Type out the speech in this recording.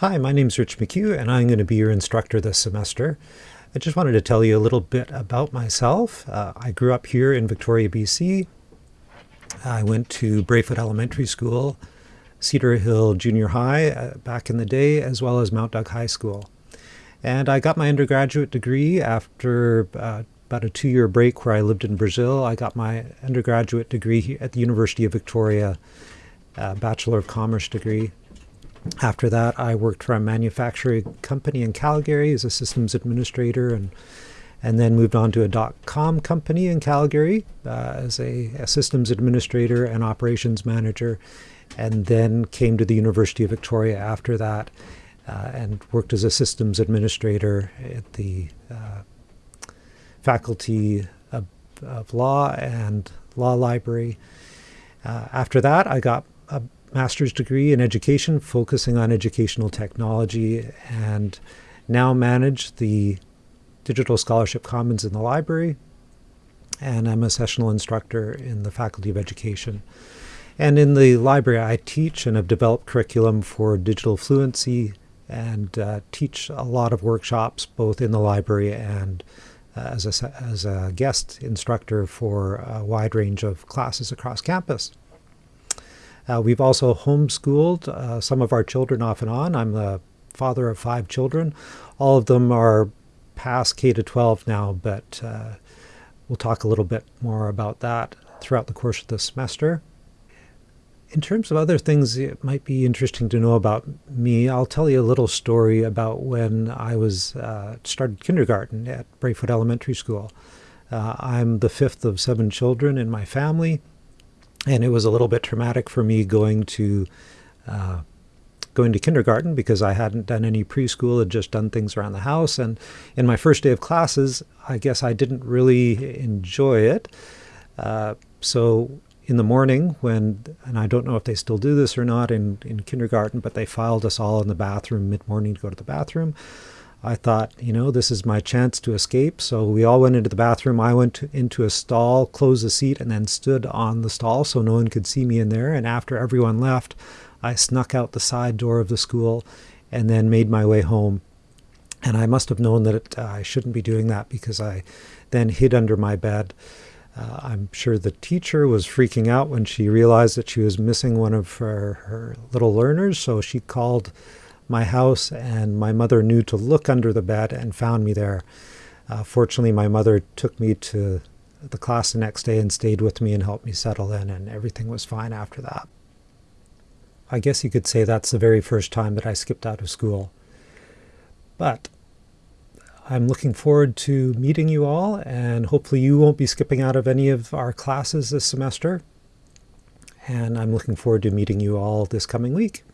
Hi, my name is Rich McHugh, and I'm going to be your instructor this semester. I just wanted to tell you a little bit about myself. Uh, I grew up here in Victoria, BC. I went to Braefoot Elementary School, Cedar Hill Junior High uh, back in the day, as well as Mount Doug High School. And I got my undergraduate degree after uh, about a two-year break where I lived in Brazil. I got my undergraduate degree at the University of Victoria, uh, Bachelor of Commerce degree. After that, I worked for a manufacturing company in Calgary as a systems administrator and and then moved on to a dot-com company in Calgary uh, as a, a, systems administrator and operations manager, and then came to the University of Victoria after that uh, and worked as a systems administrator at the uh, Faculty of, of, Law and Law Library. Uh, after that, I got a master's degree in education, focusing on educational technology, and now manage the Digital Scholarship Commons in the library. And I'm a sessional instructor in the Faculty of Education. And in the library, I teach and have developed curriculum for digital fluency and uh, teach a lot of workshops both in the library and uh, as, a, as a guest instructor for a wide range of classes across campus. Uh, we've also homeschooled uh, some of our children off and on. I'm the father of five children. All of them are past K to 12 now, but uh, we'll talk a little bit more about that throughout the course of the semester. In terms of other things it might be interesting to know about me, I'll tell you a little story about when I was uh, started kindergarten at Braefoot Elementary School. Uh, I'm the fifth of seven children in my family and it was a little bit traumatic for me going to uh, going to kindergarten because I hadn't done any preschool, had just done things around the house. And in my first day of classes, I guess I didn't really enjoy it. Uh, so in the morning when, and I don't know if they still do this or not in, in kindergarten, but they filed us all in the bathroom mid-morning to go to the bathroom. I thought, you know, this is my chance to escape. So we all went into the bathroom. I went to, into a stall, closed the seat, and then stood on the stall so no one could see me in there. And after everyone left, I snuck out the side door of the school and then made my way home. And I must have known that it, uh, I shouldn't be doing that because I then hid under my bed. Uh, I'm sure the teacher was freaking out when she realized that she was missing one of her, her little learners. So she called my house, and my mother knew to look under the bed and found me there. Uh, fortunately, my mother took me to the class the next day and stayed with me and helped me settle in, and everything was fine after that. I guess you could say that's the very first time that I skipped out of school. But I'm looking forward to meeting you all, and hopefully you won't be skipping out of any of our classes this semester. And I'm looking forward to meeting you all this coming week.